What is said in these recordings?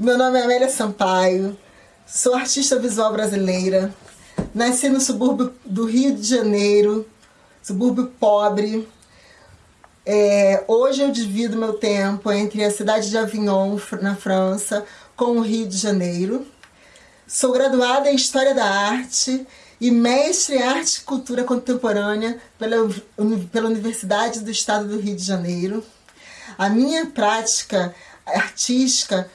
Meu nome é Amélia Sampaio, sou artista visual brasileira, nasci no subúrbio do Rio de Janeiro, subúrbio pobre. É, hoje eu divido meu tempo entre a cidade de Avignon, na França, com o Rio de Janeiro. Sou graduada em História da Arte e mestre em Arte e Cultura Contemporânea pela, pela Universidade do Estado do Rio de Janeiro. A minha prática artística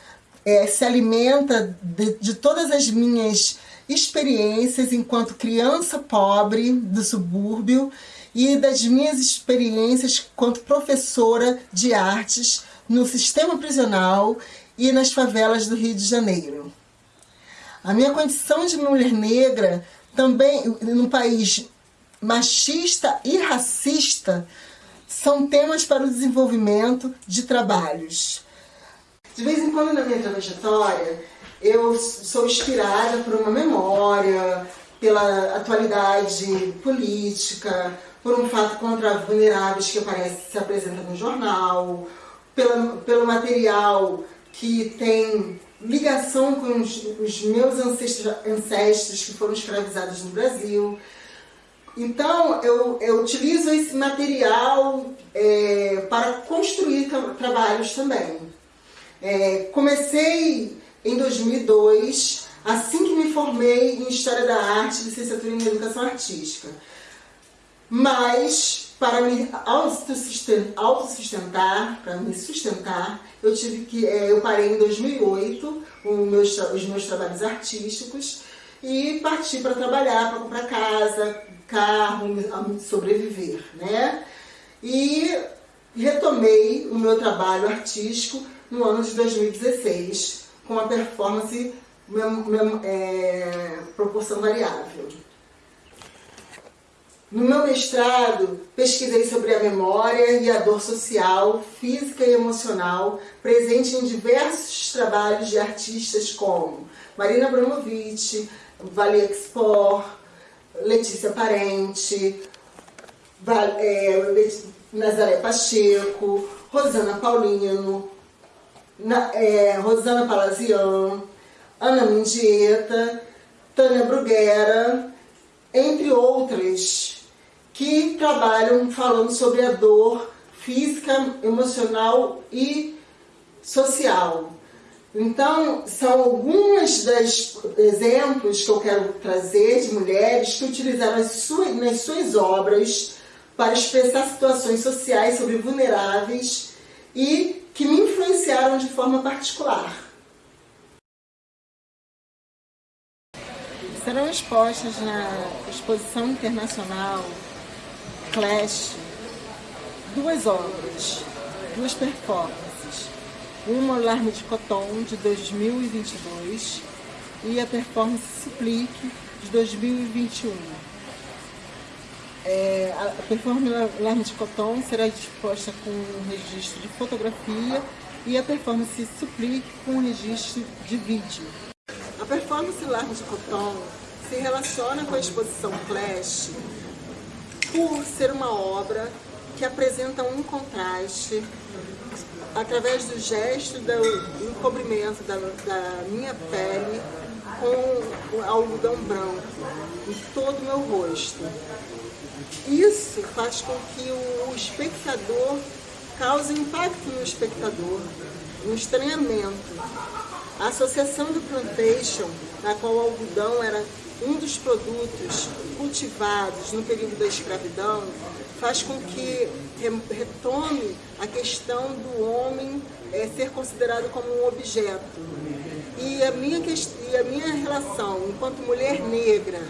é, se alimenta de, de todas as minhas experiências enquanto criança pobre do subúrbio e das minhas experiências enquanto professora de artes no sistema prisional e nas favelas do Rio de Janeiro. A minha condição de mulher negra também num país machista e racista são temas para o desenvolvimento de trabalhos. De vez em quando na minha trajetória eu sou inspirada por uma memória, pela atualidade política, por um fato contra vulneráveis que aparece, se apresenta no jornal, pela, pelo material que tem ligação com os, os meus ancestros, ancestros que foram escravizados no Brasil. Então, eu, eu utilizo esse material é, para construir tra trabalhos também. É, comecei em 2002, assim que me formei em História da Arte, licenciatura em Educação Artística. Mas para me autossustentar, para me sustentar, eu tive que, é, eu parei em 2008 meus, os meus trabalhos artísticos e parti para trabalhar, para comprar casa, carro, sobreviver, né? E retomei o meu trabalho artístico no ano de 2016 com a performance é, proporção variável. No meu mestrado, pesquisei sobre a memória e a dor social, física e emocional presente em diversos trabalhos de artistas como Marina Abramovic, Vale Expor, Letícia Parente, é, Nazaré Pacheco, Rosana Paulino, é, Rosana Palazian, Ana Mendieta, Tânia Bruguera, entre outras que trabalham falando sobre a dor física, emocional e social. Então, são alguns dos exemplos que eu quero trazer de mulheres que utilizaram as suas, nas suas obras para expressar situações sociais sobre vulneráveis e que me influenciaram de forma particular. Serão expostas na exposição internacional Clash duas obras, duas performances. Uma, Larme de Coton, de 2022, e a performance Suplique, de 2021. É, a performance Larme de Coton será disposta com um registro de fotografia e a performance Suplique com um registro de vídeo. A performance Larme de Coton se relaciona com a exposição Clash por ser uma obra que apresenta um contraste através do gesto do encobrimento da, da minha pele com o algodão branco em todo o meu rosto. Isso faz com que o espectador cause impacto no espectador, um estranhamento. A associação do plantation, na qual o algodão era um dos produtos cultivados no período da escravidão faz com que retome a questão do homem é, ser considerado como um objeto. E a minha, e a minha relação enquanto mulher negra,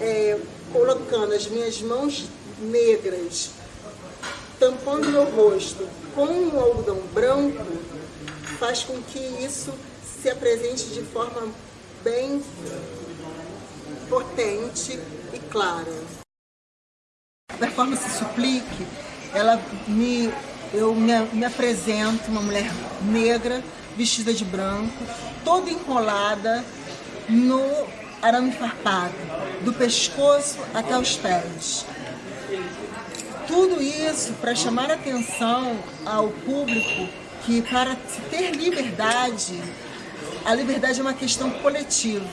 é, colocando as minhas mãos negras, tampando meu rosto com um algodão branco, faz com que isso se apresente de forma bem potente e clara. A performance Suplique, ela me, eu me, me apresento uma mulher negra, vestida de branco, toda enrolada no arame farpado, do pescoço até os pés. Tudo isso para chamar atenção ao público que para ter liberdade a liberdade é uma questão coletiva.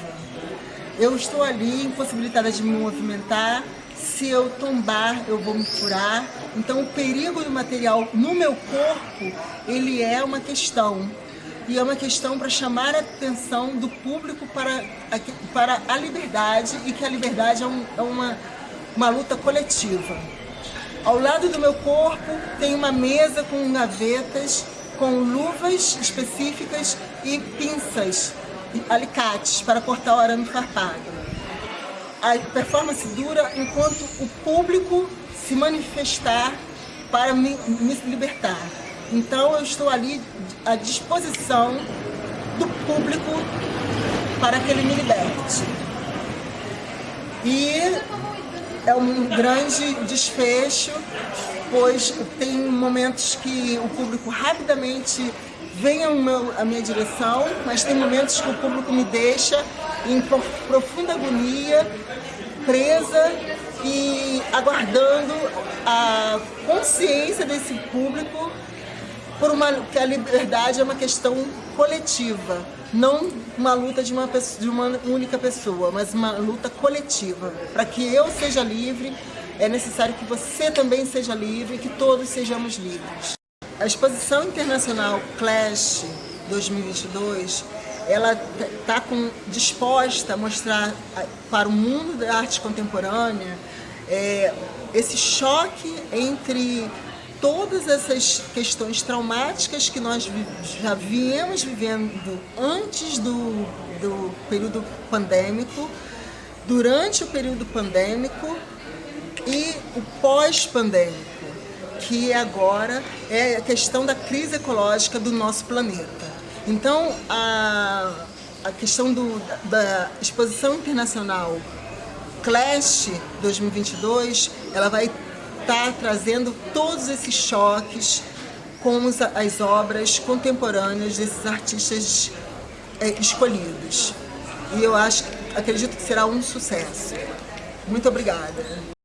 Eu estou ali impossibilitada de me movimentar, se eu tombar, eu vou me furar. Então, o perigo do material no meu corpo, ele é uma questão. E é uma questão para chamar a atenção do público para a, para a liberdade e que a liberdade é, um, é uma, uma luta coletiva. Ao lado do meu corpo tem uma mesa com gavetas, com luvas específicas e pinças, alicates para cortar o arame farpado a performance dura enquanto o público se manifestar para me, me libertar. Então eu estou ali à disposição do público para que ele me liberte. E é um grande desfecho, pois tem momentos que o público rapidamente vem à minha direção, mas tem momentos que o público me deixa em profunda agonia, presa e aguardando a consciência desse público por uma que a liberdade é uma questão coletiva, não uma luta de uma, pessoa, de uma única pessoa, mas uma luta coletiva. Para que eu seja livre, é necessário que você também seja livre, que todos sejamos livres. A exposição internacional Clash 2022 ela está disposta a mostrar para o mundo da arte contemporânea é, esse choque entre todas essas questões traumáticas que nós já viemos vivendo antes do, do período pandêmico, durante o período pandêmico e o pós-pandêmico, que agora é a questão da crise ecológica do nosso planeta. Então, a, a questão do, da exposição internacional Clash 2022, ela vai estar tá trazendo todos esses choques com as obras contemporâneas desses artistas é, escolhidos. E eu acho, acredito que será um sucesso. Muito obrigada.